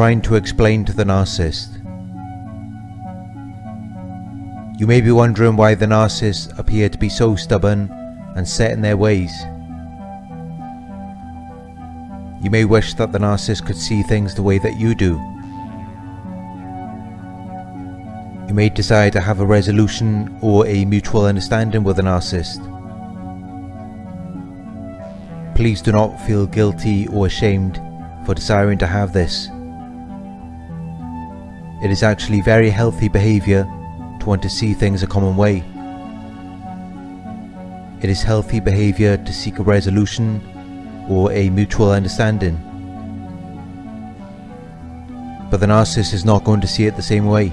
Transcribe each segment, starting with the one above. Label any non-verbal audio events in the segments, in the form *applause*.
trying to explain to the narcissist. You may be wondering why the narcissists appear to be so stubborn and set in their ways. You may wish that the narcissist could see things the way that you do. You may desire to have a resolution or a mutual understanding with the narcissist. Please do not feel guilty or ashamed for desiring to have this. It is actually very healthy behaviour to want to see things a common way. It is healthy behaviour to seek a resolution or a mutual understanding. But the narcissist is not going to see it the same way.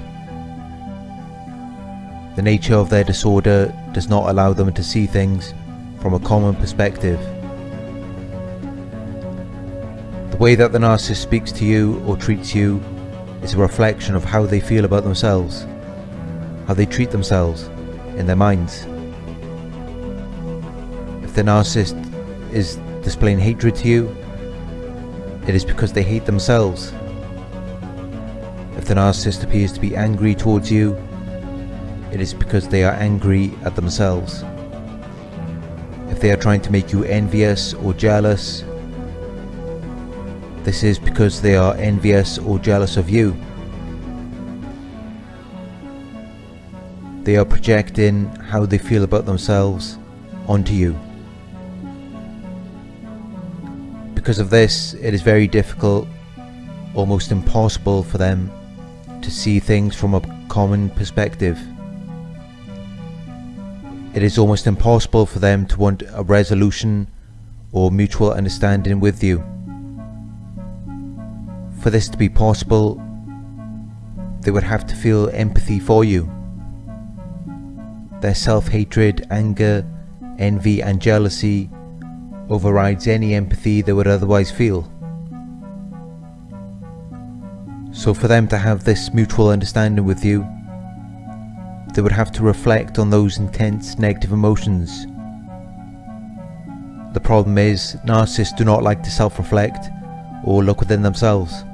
The nature of their disorder does not allow them to see things from a common perspective. The way that the narcissist speaks to you or treats you is a reflection of how they feel about themselves, how they treat themselves in their minds. If the narcissist is displaying hatred to you, it is because they hate themselves. If the narcissist appears to be angry towards you, it is because they are angry at themselves. If they are trying to make you envious or jealous, this is because they are envious or jealous of you. They are projecting how they feel about themselves onto you. Because of this, it is very difficult, almost impossible for them to see things from a common perspective. It is almost impossible for them to want a resolution or mutual understanding with you. For this to be possible, they would have to feel empathy for you. Their self-hatred, anger, envy and jealousy overrides any empathy they would otherwise feel. So for them to have this mutual understanding with you, they would have to reflect on those intense negative emotions. The problem is, narcissists do not like to self-reflect or look within themselves.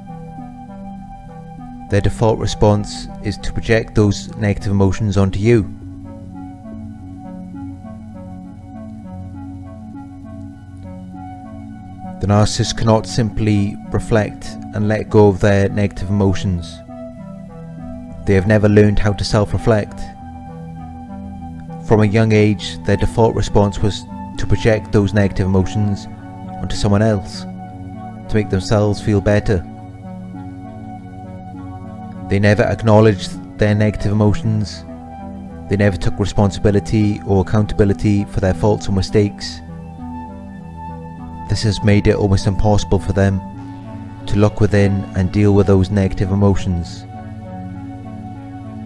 Their default response is to project those negative emotions onto you. The narcissist cannot simply reflect and let go of their negative emotions. They have never learned how to self-reflect. From a young age, their default response was to project those negative emotions onto someone else, to make themselves feel better. They never acknowledged their negative emotions. They never took responsibility or accountability for their faults or mistakes. This has made it almost impossible for them to look within and deal with those negative emotions.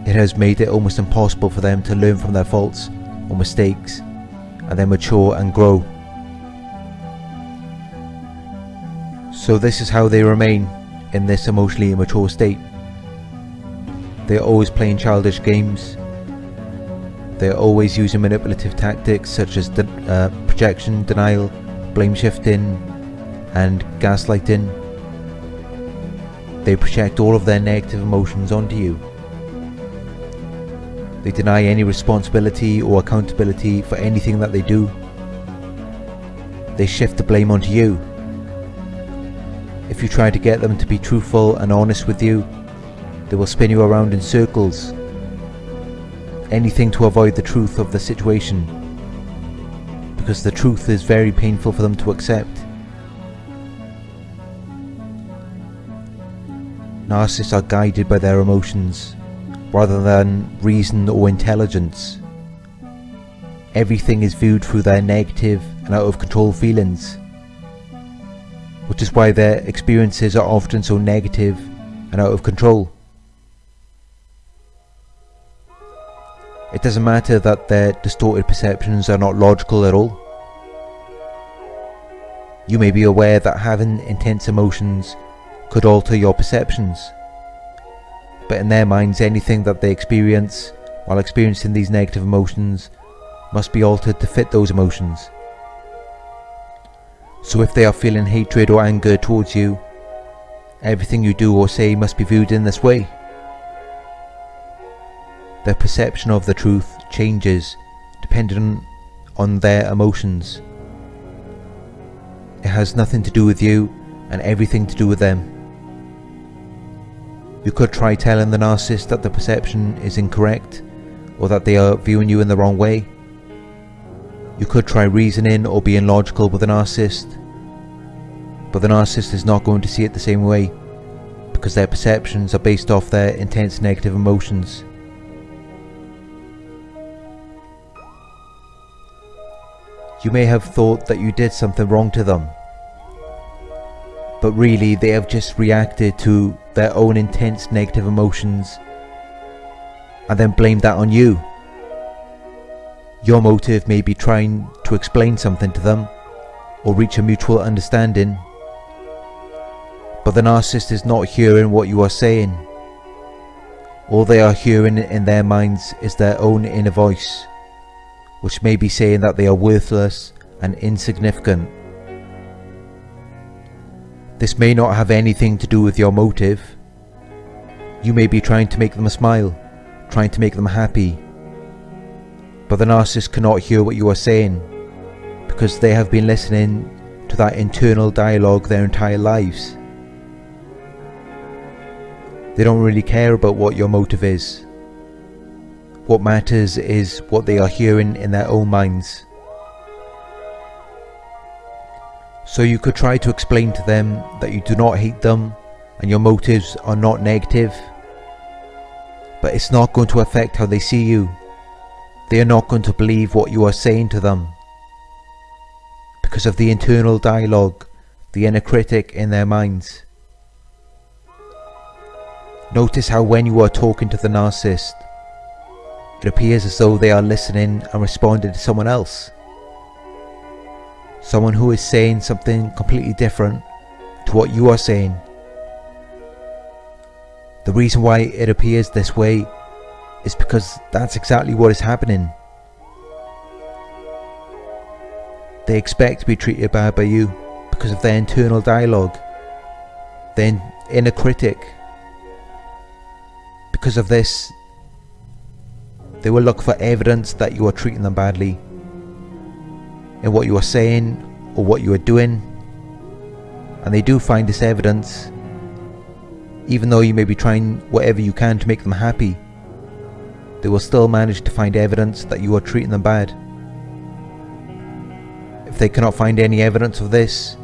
It has made it almost impossible for them to learn from their faults or mistakes and then mature and grow. So this is how they remain in this emotionally immature state. They are always playing childish games. They are always using manipulative tactics such as de uh, projection, denial, blame shifting and gaslighting. They project all of their negative emotions onto you. They deny any responsibility or accountability for anything that they do. They shift the blame onto you. If you try to get them to be truthful and honest with you, they will spin you around in circles. Anything to avoid the truth of the situation. Because the truth is very painful for them to accept. Narcissists are guided by their emotions, rather than reason or intelligence. Everything is viewed through their negative and out of control feelings, which is why their experiences are often so negative and out of control. It doesn't matter that their distorted perceptions are not logical at all. You may be aware that having intense emotions could alter your perceptions. But in their minds anything that they experience while experiencing these negative emotions must be altered to fit those emotions. So if they are feeling hatred or anger towards you, everything you do or say must be viewed in this way. Their perception of the truth changes depending on their emotions. It has nothing to do with you and everything to do with them. You could try telling the narcissist that the perception is incorrect or that they are viewing you in the wrong way. You could try reasoning or being logical with the narcissist, but the narcissist is not going to see it the same way because their perceptions are based off their intense negative emotions. You may have thought that you did something wrong to them, but really they have just reacted to their own intense negative emotions and then blamed that on you. Your motive may be trying to explain something to them or reach a mutual understanding, but the narcissist is not hearing what you are saying. All they are hearing in their minds is their own inner voice which may be saying that they are worthless and insignificant. This may not have anything to do with your motive. You may be trying to make them smile, trying to make them happy. But the narcissist cannot hear what you are saying because they have been listening to that internal dialogue their entire lives. They don't really care about what your motive is. What matters is what they are hearing in their own minds. So you could try to explain to them that you do not hate them and your motives are not negative. But it's not going to affect how they see you. They are not going to believe what you are saying to them. Because of the internal dialogue, the inner critic in their minds. Notice how when you are talking to the narcissist, it appears as though they are listening and responding to someone else. Someone who is saying something completely different to what you are saying. The reason why it appears this way is because that's exactly what is happening. They expect to be treated bad by you because of their internal dialogue, their inner critic. Because of this, they will look for evidence that you are treating them badly in what you are saying or what you are doing and they do find this evidence even though you may be trying whatever you can to make them happy they will still manage to find evidence that you are treating them bad. If they cannot find any evidence of this,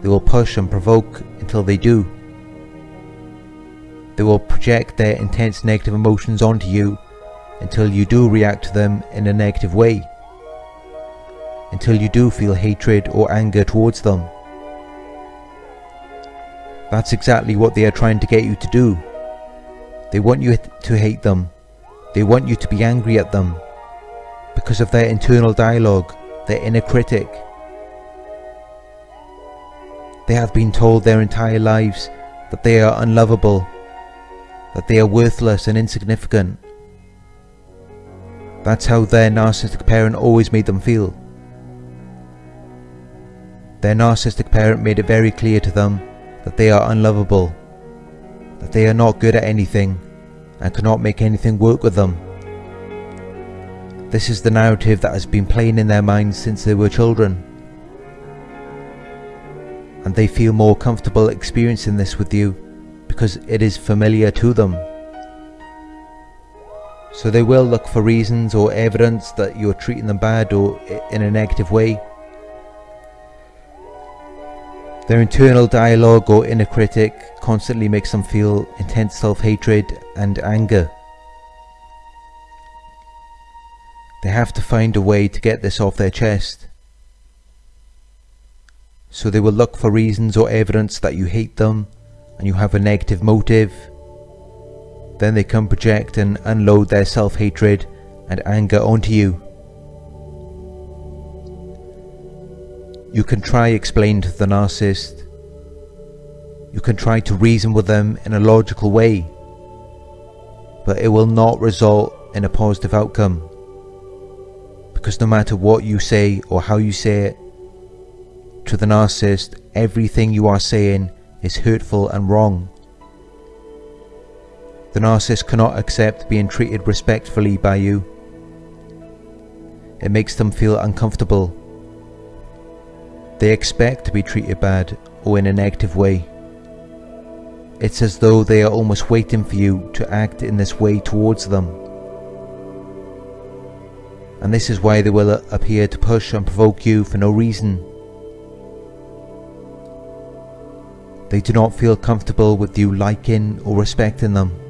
they will push and provoke until they do. They will project their intense negative emotions onto you until you do react to them in a negative way, until you do feel hatred or anger towards them. That's exactly what they are trying to get you to do. They want you to hate them. They want you to be angry at them because of their internal dialogue, their inner critic. They have been told their entire lives that they are unlovable, that they are worthless and insignificant, that's how their narcissistic parent always made them feel. Their narcissistic parent made it very clear to them that they are unlovable, that they are not good at anything and cannot make anything work with them. This is the narrative that has been playing in their minds since they were children. And they feel more comfortable experiencing this with you because it is familiar to them. So they will look for reasons or evidence that you're treating them bad or in a negative way. Their internal dialogue or inner critic constantly makes them feel intense self-hatred and anger. They have to find a way to get this off their chest. So they will look for reasons or evidence that you hate them and you have a negative motive then they can project and unload their self-hatred and anger onto you. You can try explain to the narcissist. You can try to reason with them in a logical way, but it will not result in a positive outcome. Because no matter what you say or how you say it, to the narcissist, everything you are saying is hurtful and wrong. The narcissist cannot accept being treated respectfully by you. It makes them feel uncomfortable. They expect to be treated bad or in a negative way. It's as though they are almost waiting for you to act in this way towards them. And this is why they will appear to push and provoke you for no reason. They do not feel comfortable with you liking or respecting them.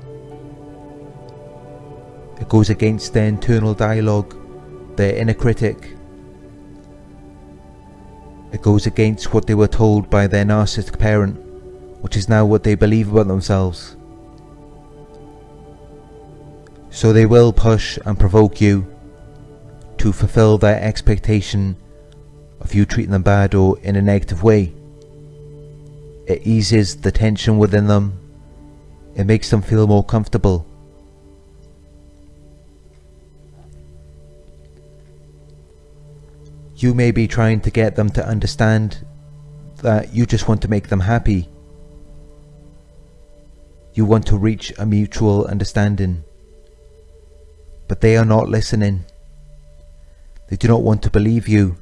It goes against their internal dialogue, their inner critic. It goes against what they were told by their narcissistic parent which is now what they believe about themselves. So they will push and provoke you to fulfill their expectation of you treating them bad or in a negative way. It eases the tension within them. It makes them feel more comfortable. You may be trying to get them to understand that you just want to make them happy you want to reach a mutual understanding. But they are not listening. They do not want to believe you.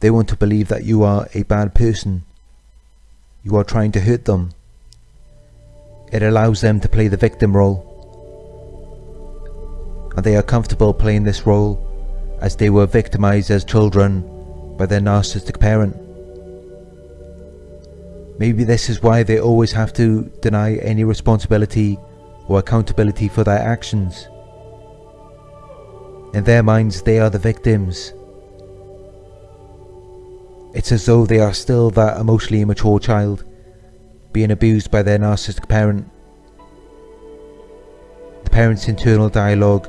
They want to believe that you are a bad person. You are trying to hurt them. It allows them to play the victim role. And they are comfortable playing this role as they were victimized as children by their narcissistic parent. Maybe this is why they always have to deny any responsibility or accountability for their actions. In their minds, they are the victims. It's as though they are still that emotionally immature child, being abused by their narcissistic parent. The parent's internal dialogue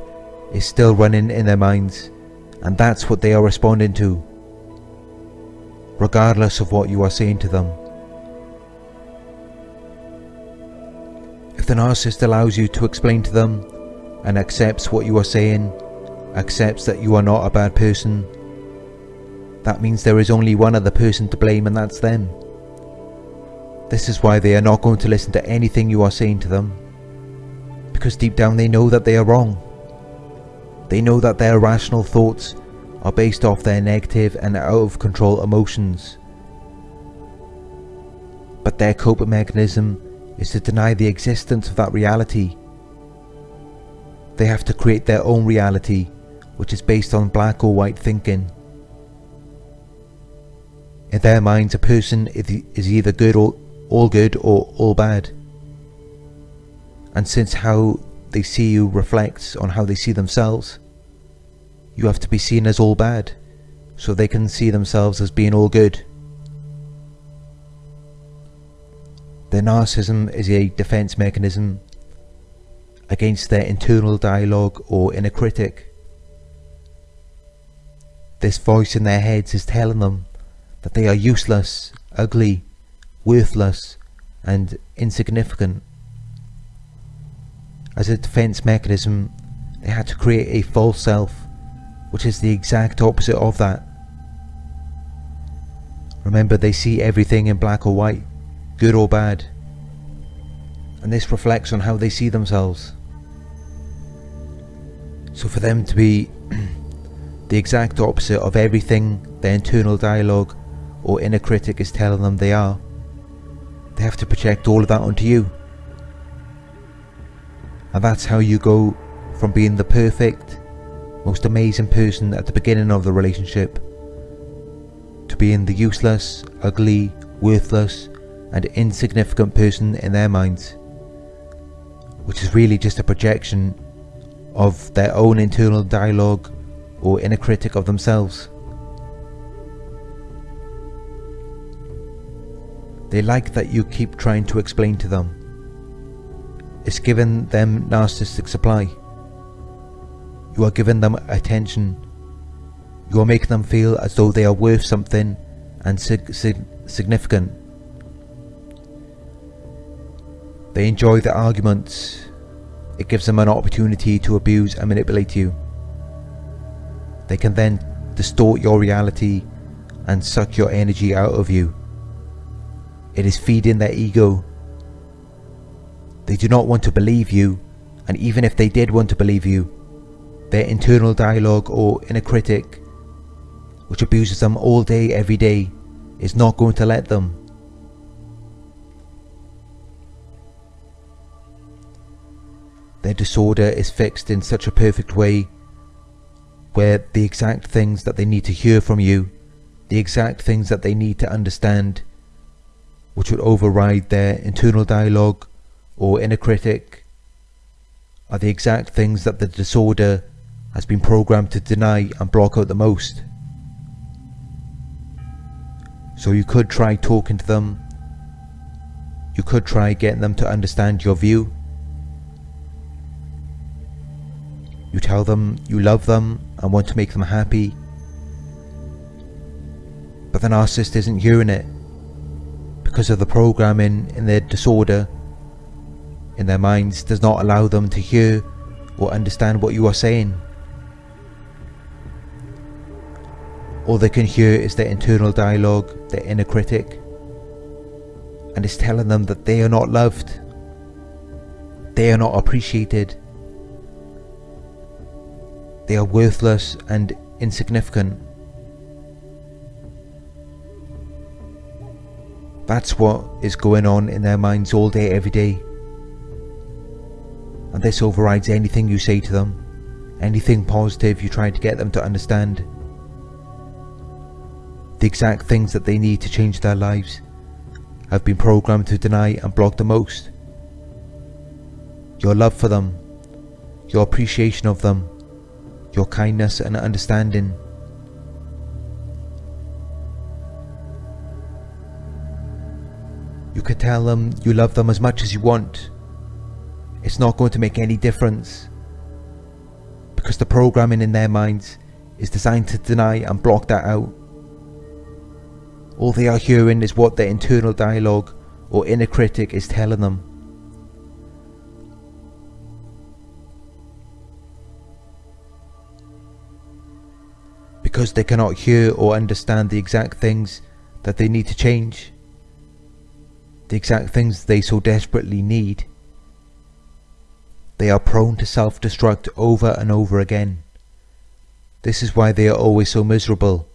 is still running in their minds, and that's what they are responding to, regardless of what you are saying to them. If the narcissist allows you to explain to them and accepts what you are saying, accepts that you are not a bad person, that means there is only one other person to blame and that's them. This is why they are not going to listen to anything you are saying to them. Because deep down they know that they are wrong. They know that their rational thoughts are based off their negative and out of control emotions. But their coping mechanism is to deny the existence of that reality. They have to create their own reality, which is based on black or white thinking. In their minds, a person is either good or all good or all bad. And since how they see you reflects on how they see themselves, you have to be seen as all bad, so they can see themselves as being all good. Their narcissism is a defense mechanism against their internal dialogue or inner critic. This voice in their heads is telling them that they are useless, ugly, worthless and insignificant. As a defense mechanism, they had to create a false self, which is the exact opposite of that. Remember, they see everything in black or white good or bad. And this reflects on how they see themselves. So for them to be *clears throat* the exact opposite of everything their internal dialogue or inner critic is telling them they are, they have to project all of that onto you. And that's how you go from being the perfect, most amazing person at the beginning of the relationship to being the useless, ugly, worthless, and insignificant person in their minds, which is really just a projection of their own internal dialogue or inner critic of themselves. They like that you keep trying to explain to them. It's giving them narcissistic supply. You are giving them attention. You are making them feel as though they are worth something and sig sig significant They enjoy the arguments. It gives them an opportunity to abuse and manipulate you. They can then distort your reality and suck your energy out of you. It is feeding their ego. They do not want to believe you, and even if they did want to believe you, their internal dialogue or inner critic, which abuses them all day every day, is not going to let them. Their disorder is fixed in such a perfect way where the exact things that they need to hear from you, the exact things that they need to understand, which would override their internal dialogue or inner critic, are the exact things that the disorder has been programmed to deny and block out the most. So you could try talking to them, you could try getting them to understand your view, You tell them you love them and want to make them happy. But the narcissist isn't hearing it because of the programming in their disorder in their minds does not allow them to hear or understand what you are saying. All they can hear is their internal dialogue, their inner critic, and it's telling them that they are not loved, they are not appreciated, they are worthless and insignificant. That's what is going on in their minds all day every day. And this overrides anything you say to them, anything positive you try to get them to understand. The exact things that they need to change their lives have been programmed to deny and block the most. Your love for them, your appreciation of them, your kindness and understanding. You could tell them you love them as much as you want. It's not going to make any difference. Because the programming in their minds is designed to deny and block that out. All they are hearing is what their internal dialogue or inner critic is telling them. because they cannot hear or understand the exact things that they need to change, the exact things they so desperately need. They are prone to self-destruct over and over again. This is why they are always so miserable.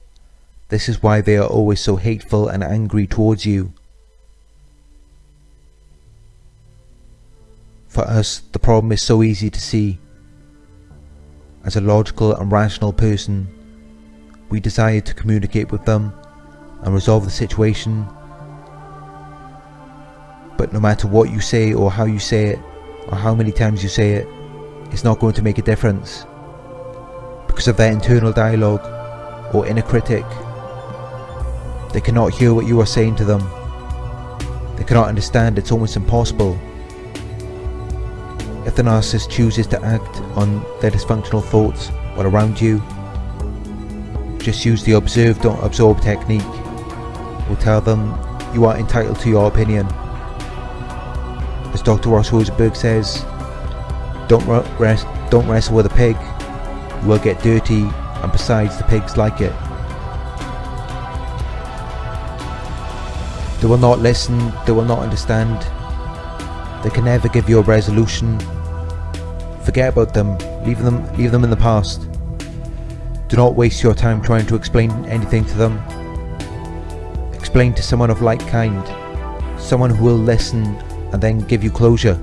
This is why they are always so hateful and angry towards you. For us, the problem is so easy to see. As a logical and rational person, we desire to communicate with them and resolve the situation. But no matter what you say or how you say it, or how many times you say it, it's not going to make a difference. Because of their internal dialogue or inner critic. They cannot hear what you are saying to them. They cannot understand, it's almost impossible. If the narcissist chooses to act on their dysfunctional thoughts while around you, just use the observe don't absorb technique. We'll tell them you are entitled to your opinion. As Dr. Ross Rosenberg says, don't, rest, don't wrestle with a pig, you will get dirty and besides the pigs like it. They will not listen, they will not understand, they can never give you a resolution. Forget about them, leave them, leave them in the past. Do not waste your time trying to explain anything to them. Explain to someone of like kind, someone who will listen and then give you closure.